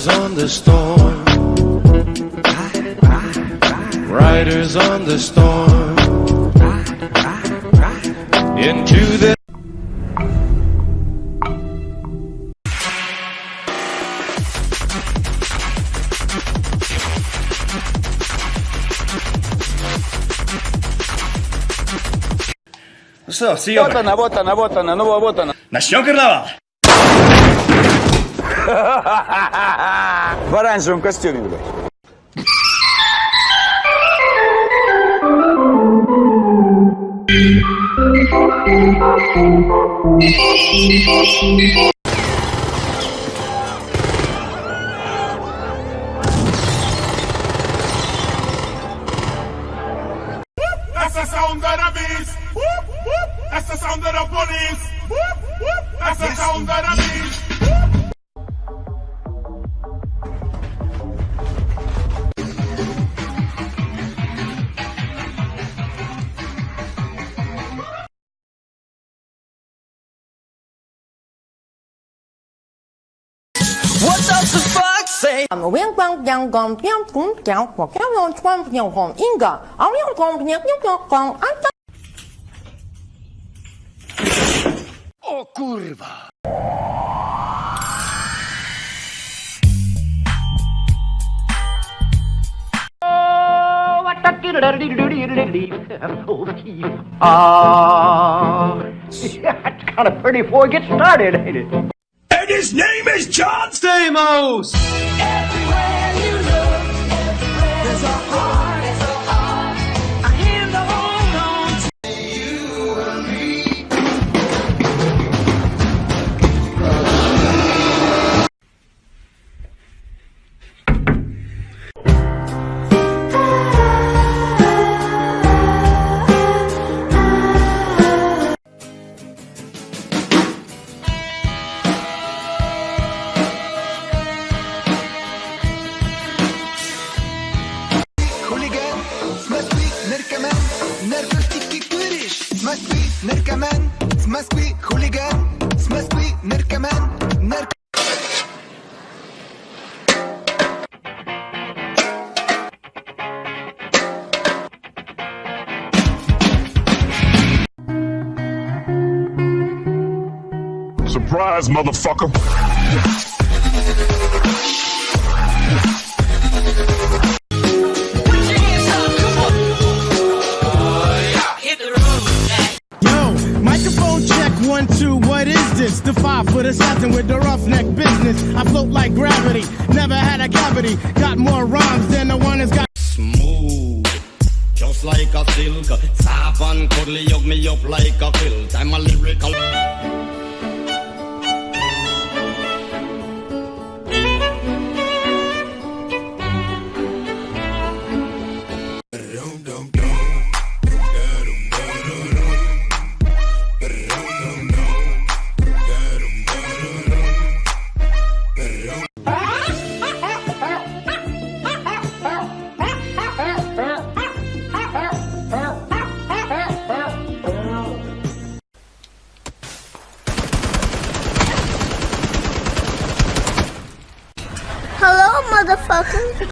Riders on the storm. Riders on the storm. Into the Ну что, съемок. Вот она, вот она, вот она, ну вот она. Начнем карнавал? В оранжевом костюме, блядь. That's What does the fox? say? I'm a wing bang yang gong pyong kung kyang kwa kyang yon chuan pyong hong inga. I'm yon gong pyong pyong gong I'm O kurwa! Ah, that's kind of pretty before it gets started, ain't it? his name is John Stamos! Everywhere you look, everywhere наркоман, в Москве хулиган, с Москвы. Surprise, motherfucker. Foot with the roughneck business. I float like gravity, never had a cavity. Got more rhymes than the one that's got. smooth. Just like a silk, soft and cuddly, hug me up like a quilt. I'm a lyrical. Motherfucker.